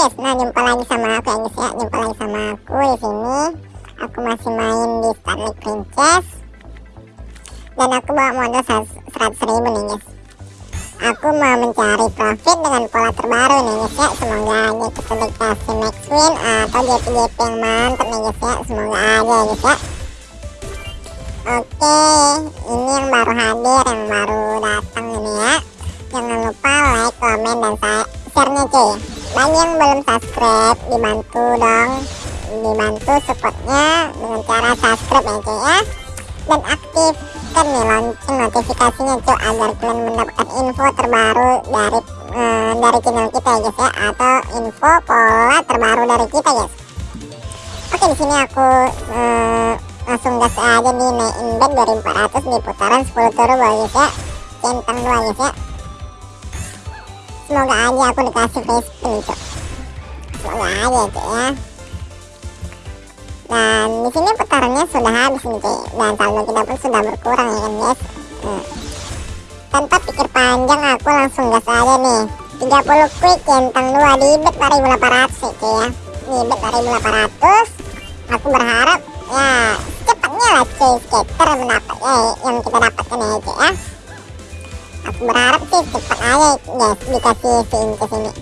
guys, nah jumpa lagi sama aku ya guys ya, jumpa lagi sama aku di sini. Aku masih main di Starlight Princess dan aku bawa modal 100 ribu nih guys. Aku mau mencari profit dengan pola terbaru nih guys ya. Semoga aja kita dikasih max win atau JP-JP yang mantap nih guys ya. Semoga aja ya guys ya. Oke, ini yang baru hadir, yang baru datang ini ya. Jangan lupa like, komen, dan share-nya cuy bagi yang belum subscribe dibantu dong. Dibantu supportnya dengan cara subscribe ya cuy ya. Dan aktifkan nih lonceng notifikasinya cuy agar kalian mendapatkan info terbaru dari uh, dari channel kita ya guys ya. Atau info pola terbaru dari kita guys. Oke di sini aku uh, langsung gas aja di main bet 2400 di putaran 10 turbo guys ya. Centang dua guys ya semoga aja aku dikasih face spin cok semoga aja cok ya. Dan di sini putarannya sudah habis nih cok dan saldo kita pun sudah berkurang ya kan guys? Hmm. tanpa pikir panjang aku langsung gas aja nih. 30 quick centang 2 di bet 4800 cok ya di bet 4800 aku berharap ya cepatnya lah cuy skater mendapat ya, yang kita dapatkan ya cok ya aku berharap sih cepat aja guys dikasih sin ke sini.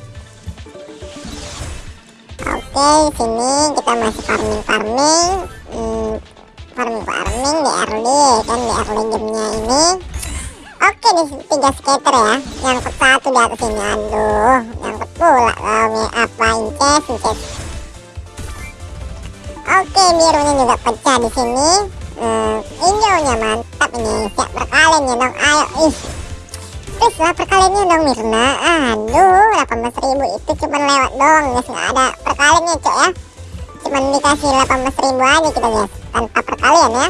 Oke sini kita masih farming farming hmm, farming farming di early kan di early gamenya ini. Oke di tiga skater ya. Yang satu di atas ini aduh yang pula oh, apa inces inces. Oke birunya juga pecah di sini. Hmm, hijaunya mantap ini siap berkalian ya dong. Ayo ih please lah perkaliannya dong Mirna. Aduh 18.000 itu cuma lewat doang guys. Nggak ada perkaliannya cok ya. Cuma dikasih 18.000 aja kita guys. Tanpa perkalian ya.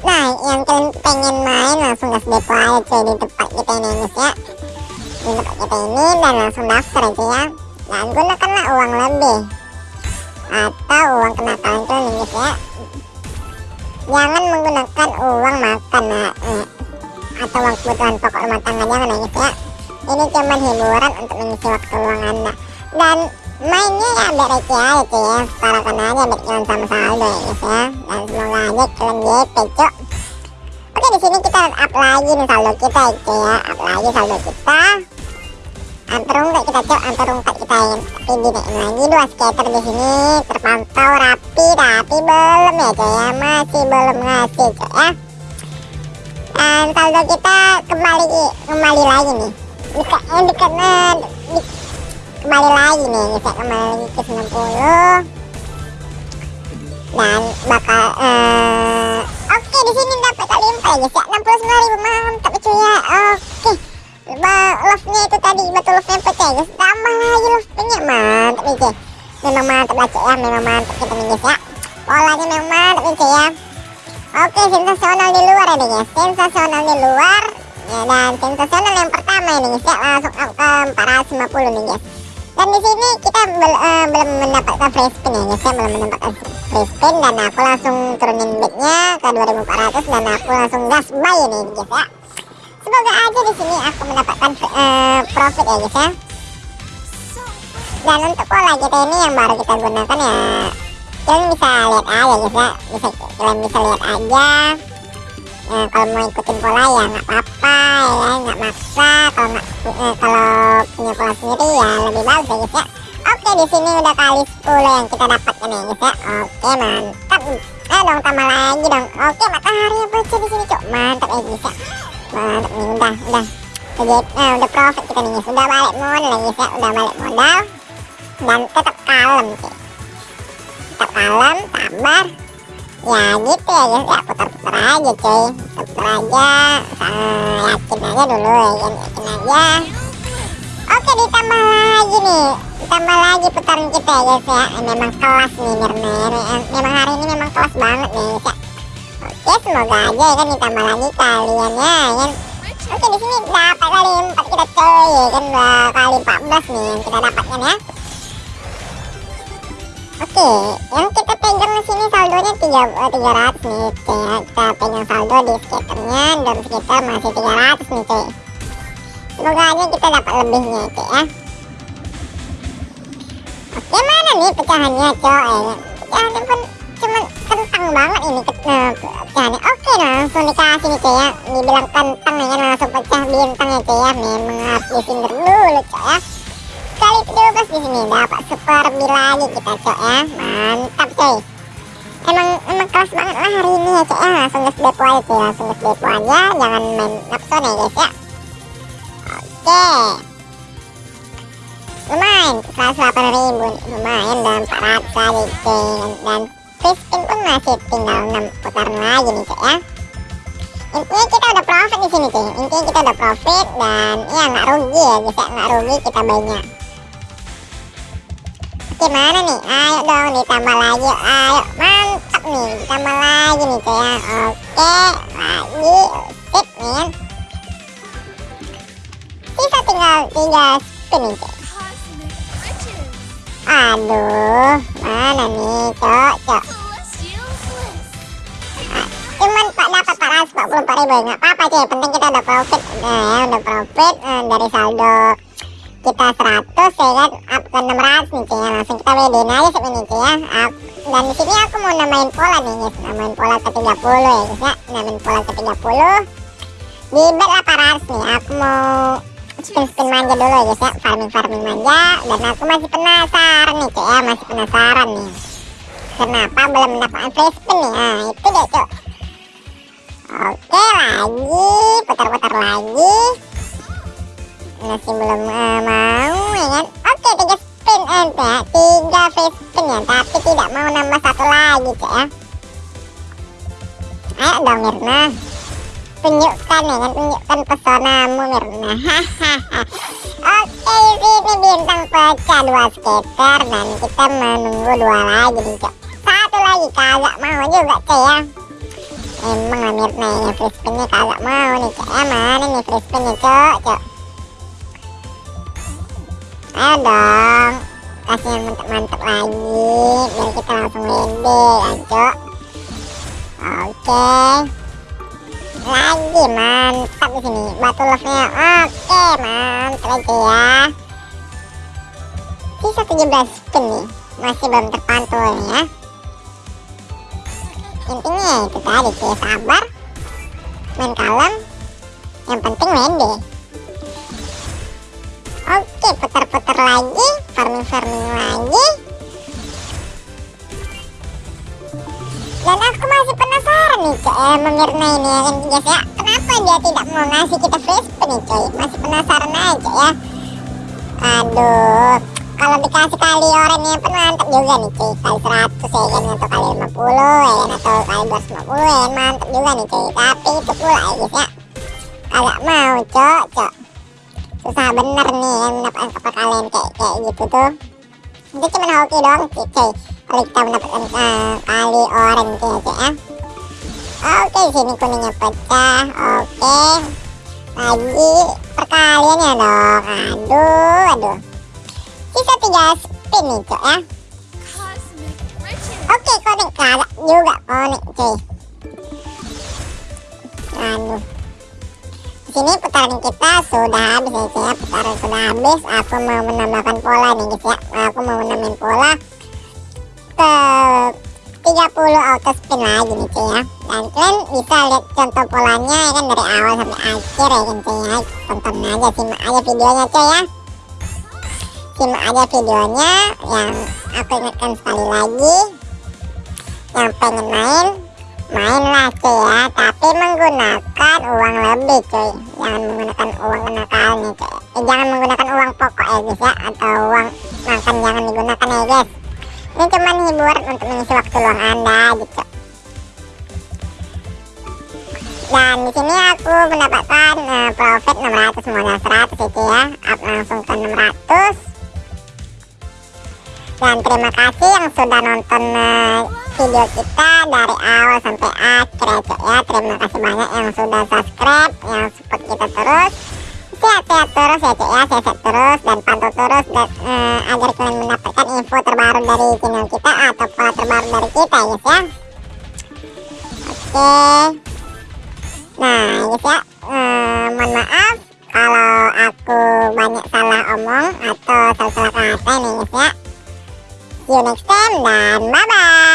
Nah yang kalian pengen main langsung gas depo aja cuy di tempat kita ini guys ya. Di tempat kita ini dan langsung daftar aja ya. Dan gunakanlah uang lebih. Atau uang kenakalan kalian guys ya. Jangan menggunakan uang makan nah, eh atau kebutuhan pokok rumah tangga jangan ya guys ya. Ini cuma hiburan untuk mengisi waktu luang anda. Dan mainnya ya receh aja cuy ya. Parakan aja biar kalian sama saldo ya guys ya. Dan semoga aja kalian JP cok oke di sini kita up lagi nih saldo kita ya cuy ya. Up lagi saldo kita. Antar rungkat kita cok. Antar rungkat kita ya. Tapi gini lagi dua skater di sini. Terpantau rapi tapi belum ya cuy ya. Masih belum ngasih cok ya dan saldo kita kembali kembali lagi nih. Dekat eh, dekat di, kembali lagi nih bisa kembali lagi ke 90 dan bakal uh, oke okay, di sini dapat kali empat ya ya. 69 ribu mantap cuy ya oke. Okay. love-nya itu tadi betul love-nya pecah ya tambah lagi love-nya mantap nih cuy. Memang mantap lah cuy ya. Memang mantap kita nih guys ya. Polanya memang mantap nih cuy ya Oke, sensasional di luar ya guys. Sensasional di luar. Ya, dan sensasional yang pertama ini guys ya langsung ke 450 nih guys. Dan di sini kita bel, uh, belum mendapatkan free spin ya guys ya, belum mendapatkan free spin dan aku langsung turunin bednya ke 2400 dan aku langsung gas buy nih guys ya. Semoga aja di sini aku mendapatkan uh, profit ya guys ya. Dan untuk pola kita ini yang baru kita gunakan ya kalian bisa lihat aja ya bisa kalian bisa lihat aja. Ya, kalau mau ikutin pola ya nggak apa-apa ya nggak maksa. Kalau eh, kalau punya pola sendiri ya lebih bagus ya guys ya oke di sini udah kali 10 yang kita dapatkan ya guys ya oke mantap. Eh dong tambah lagi dong. Oke matahari bocor di sini cok mantap ya guys ya mantap nih udah udah. Udah, nah, udah profit kita nih guys udah balik modal ya guys ya udah balik modal dan tetap kalem sih kalem sabar ya gitu ya ya putar-putar aja cuy. Putar aja uh, yakin aja dulu ya kan yakin aja. Oke ditambah lagi nih ditambah lagi putaran kita ya guys ya. Eh, memang kelas nih Mirna ya. Memang hari ini memang kelas banget nih guys ya. Oke semoga aja ya kan ditambah lagi kaliannya ya kan. Oke di sini dapat kali empat kita cuy ya kan dua kali 14 nih yang kita dapatkan ya Oke, yang kita pegang di sini saldonya 3, uh, 300 nih, cuy ya. Kita pegang saldo di skaternya dan skater masih 300 nih, cuy. Semoga aja kita dapat lebihnya, cuy ya. Oke, mana nih pecahannya? Eh, pecahannya pun cuman kentang banget ini uh, pecahannya. Oke, langsung dikasih nih, cuy ya. Dibilang kentang ya, langsung pecah bintang ya, cuy ya. Memang harus dulu, cuy ya kali 12 di sini dapat super lagi kita cok ya. Mantap coy emang emang kelas banget lah hari ini ya cok ya. Langsung gas depo aja cuy langsung gas depo aja jangan main nafsu nih guys ya. Oke. Lumayan 108 ribu. Lumayan dan 400 kali cuy. Dan free spin pun masih tinggal 6 putaran lagi nih cok ya. Intinya kita udah profit di sini cuy. Intinya kita udah profit dan ya nggak rugi ya guys ya. Nggak rugi kita banyak gimana nih? Ayo dong ditambah lagi ayo. Mantap nih ditambah lagi nih cuy ya. Oke lagi. Sip nih. Kan sisa tinggal tiga spin nih cuy aduh mana nih? Cok cok. Cuman pak dapat 444 ribu nggak apa-apa cuy penting kita udah profit. Nah ya udah profit uh, dari saldo kita 100 ya kan? Up ke 600 nih cuy ya. Langsung kita wedein aja ini cuy ya. Up. dan di sini aku mau namain pola nih guys. Namain pola ke 30 ya guys ya. Namain pola ke 30 di bet 800 nih. Aku mau spin spin manja dulu ya guys ya. Farming farming manja. Dan aku masih penasaran nih cuy ya. Masih penasaran nih. Kenapa belum mendapatkan free spin nih? Nah itu deh cuy oke lagi. Putar-putar lagi masih belum uh, mau ya kan? Oke tiga spin eh ya tiga free spin ya tapi tidak mau nambah satu lagi cek ya. Ayo dong Mirna. Tunjukkan ya kan? Tunjukkan pesonamu Mirna. Hahaha oke ini bintang pecah dua skater dan kita menunggu dua lagi nih cek satu lagi kagak mau juga cek ya. Emang lah Mirna ini free spinnya kagak mau nih cek ya. Mana nih free spinnya cok cok ayo dong. Kasih yang mantap-mantap lagi biar kita langsung ya cok oke. Lagi mantap di sini batu love nya oke mantap aja ya. Sisa 17 spin nih masih belum terpantau ya. Intinya itu tadi sih sabar main kalem. Yang penting wede oke putar-putar lagi. Farming-farming lagi. Dan aku masih penasaran nih eh, Mirna ini ya kan guys ya. Kenapa dia tidak mau ngasih kita free spin nih coy masih penasaran aja ya. Aduh kalau dikasih kali orangnya pun mantap juga nih cuy kali 100 ya kan atau kali 50 ya kan atau kali 250 ya kan mantap juga nih cuy tapi itu pula ya guys ya. Agak mau cok cok susah bener nih yang mendapatkan kalian kayak kayak gitu tuh. Itu cuma hoki doang cuy kalau kita mendapatkan uh, kali orang gitu ya cuy ya. Oke sini kuningnya pecah oke. Lagi perkalian ya dong aduh aduh. Sisa tiga spin nih cuy ya. Oke konek kagak juga konek cuy aduh sini putaran kita sudah habis ya ya putaran sudah habis. Aku mau menambahkan pola nih guys ya. Aku mau menambahkan pola ke 30 auto spin lagi nih cuy ya. Dan kalian bisa lihat contoh polanya ya kan dari awal sampai akhir ya kan cuy ya. Tonton aja simak aja videonya cuy ya. Simak aja videonya yang aku ingatkan sekali lagi. Yang pengen main mainlah cuy ya. Tapi menggunakan uang lebih cuy. Jangan menggunakan uang kenakalnya cuy eh, jangan menggunakan uang pokok ya guys ya. Atau uang makan jangan digunakan ya guys. Ini cuma hiburan untuk mengisi waktu luang anda gitu. Dan di sini aku mendapatkan uh, profit 600 modal 100 itu ya. Up langsung ke 600 dan terima kasih yang sudah nonton uh, video kita dari awal sampai akhir ya ya. Terima kasih banyak yang sudah subscribe yang support kita terus. Sehat-sehat terus ya cok ya. Sehat-sehat terus dan pantau terus dan uh, agar kalian mendapatkan info terbaru dari channel kita atau pola terbaru dari kita ya ya. Oke. Nah ya guys ya. Eh, mohon maaf kalau aku banyak salah omong atau salah-salah kata nih guys ya. See you next time dan bye bye